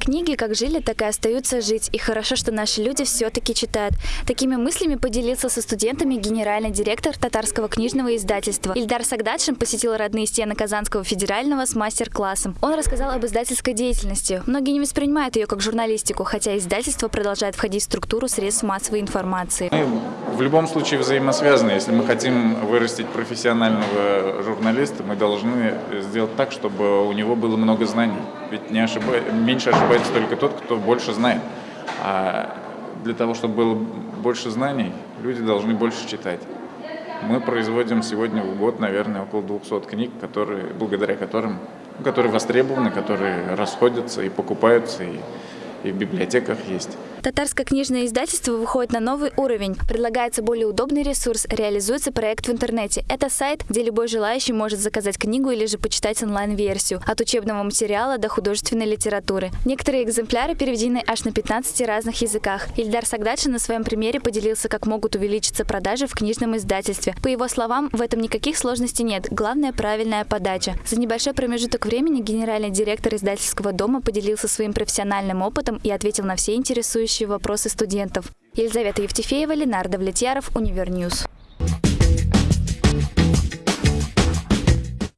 Книги как жили, так и остаются жить. И хорошо, что наши люди все-таки читают. Такими мыслями поделился со студентами генеральный директор татарского книжного издательства. Ильдар Сагдадшин посетил родные стены Казанского федерального с мастер-классом. Он рассказал об издательской деятельности. Многие не воспринимают ее как журналистику, хотя издательство продолжает входить в структуру средств массовой информации. В любом случае взаимосвязаны. Если мы хотим вырастить профессионального журналиста, мы должны сделать так, чтобы у него было много знаний. Ведь не ошиба... меньше ошибается только тот, кто больше знает. А для того, чтобы было больше знаний, люди должны больше читать. Мы производим сегодня в год, наверное, около 200 книг, которые, благодаря которым, которые востребованы, которые расходятся и покупаются, и, и в библиотеках есть. Татарское книжное издательство выходит на новый уровень. Предлагается более удобный ресурс, реализуется проект в интернете. Это сайт, где любой желающий может заказать книгу или же почитать онлайн-версию. От учебного материала до художественной литературы. Некоторые экземпляры переведены аж на 15 разных языках. Ильдар Сагдадшин на своем примере поделился, как могут увеличиться продажи в книжном издательстве. По его словам, в этом никаких сложностей нет. Главное – правильная подача. За небольшой промежуток времени генеральный директор издательского дома поделился своим профессиональным опытом и ответил на все интересующие вопросы студентов. Елизавета Евтефеева, Ленардо Влетьяров, Универньюз.